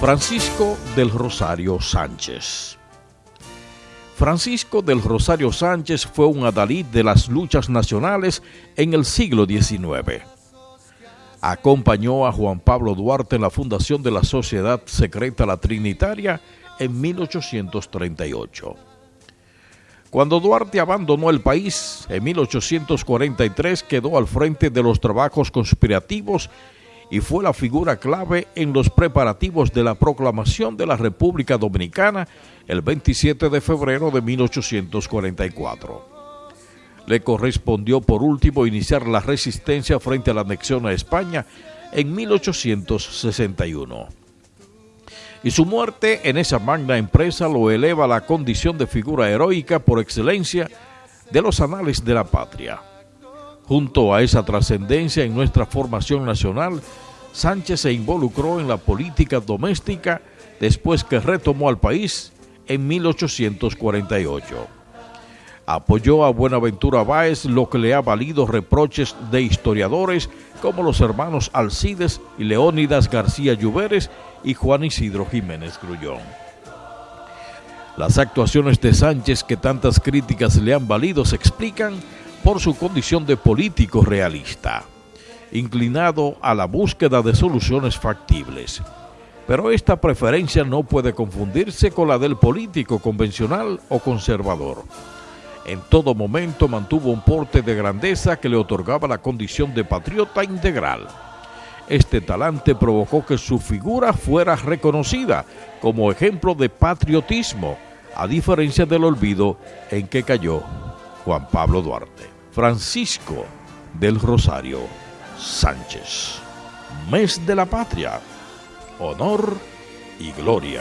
Francisco del Rosario Sánchez. Francisco del Rosario Sánchez fue un adalid de las luchas nacionales en el siglo XIX. Acompañó a Juan Pablo Duarte en la fundación de la Sociedad Secreta La Trinitaria en 1838. Cuando Duarte abandonó el país, en 1843 quedó al frente de los trabajos conspirativos y fue la figura clave en los preparativos de la proclamación de la República Dominicana el 27 de febrero de 1844. Le correspondió por último iniciar la resistencia frente a la anexión a España en 1861. Y su muerte en esa magna empresa lo eleva a la condición de figura heroica por excelencia de los anales de la patria. Junto a esa trascendencia en nuestra formación nacional, Sánchez se involucró en la política doméstica después que retomó al país en 1848. Apoyó a Buenaventura Báez, lo que le ha valido reproches de historiadores como los hermanos Alcides y Leónidas García Lluveres y Juan Isidro Jiménez Grullón. Las actuaciones de Sánchez que tantas críticas le han valido se explican por su condición de político realista, inclinado a la búsqueda de soluciones factibles. Pero esta preferencia no puede confundirse con la del político convencional o conservador. En todo momento mantuvo un porte de grandeza que le otorgaba la condición de patriota integral. Este talante provocó que su figura fuera reconocida como ejemplo de patriotismo, a diferencia del olvido en que cayó Juan Pablo Duarte. Francisco del Rosario Sánchez. Mes de la Patria. Honor y Gloria.